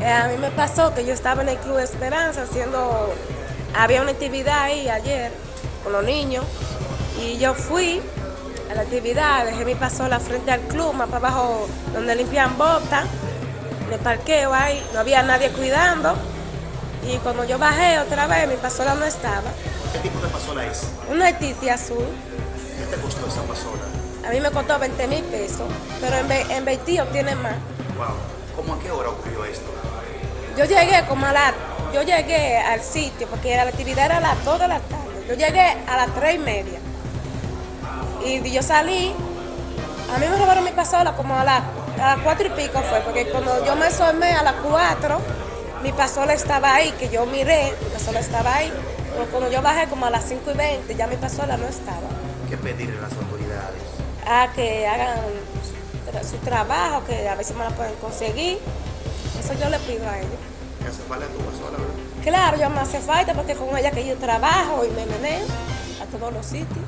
Eh, a mí me pasó que yo estaba en el Club Esperanza haciendo, había una actividad ahí ayer con los niños y yo fui a la actividad, dejé mi pasola frente al club, más para abajo donde limpian botas, el parqueo ahí, no había nadie cuidando y cuando yo bajé otra vez mi pasola no estaba. ¿Qué tipo de pasola es? Una titi azul. ¿Qué te costó esa pasola? A mí me costó 20 mil pesos, pero en, en Beití obtiene más. Wow. ¿Cómo a qué hora ocurrió esto? Yo llegué como a la, yo llegué al sitio, porque la actividad era a las 2 de la tarde. Yo llegué a las 3 y media. Y yo salí, a mí me robaron mi pasola como a las, a las 4 y pico fue, porque cuando yo me asomé a las 4, mi pasola estaba ahí, que yo miré, mi pasola estaba ahí. Pero cuando yo bajé como a las 5 y 20, ya mi pasola no estaba. ¿Qué pedirle a las autoridades? a que hagan su trabajo, que a veces me la pueden conseguir. Eso yo le pido a ellos. ¿Qué hace falta tu pasola, verdad? Claro, yo me hace falta porque con ella que yo trabajo y me meneo a todos los sitios.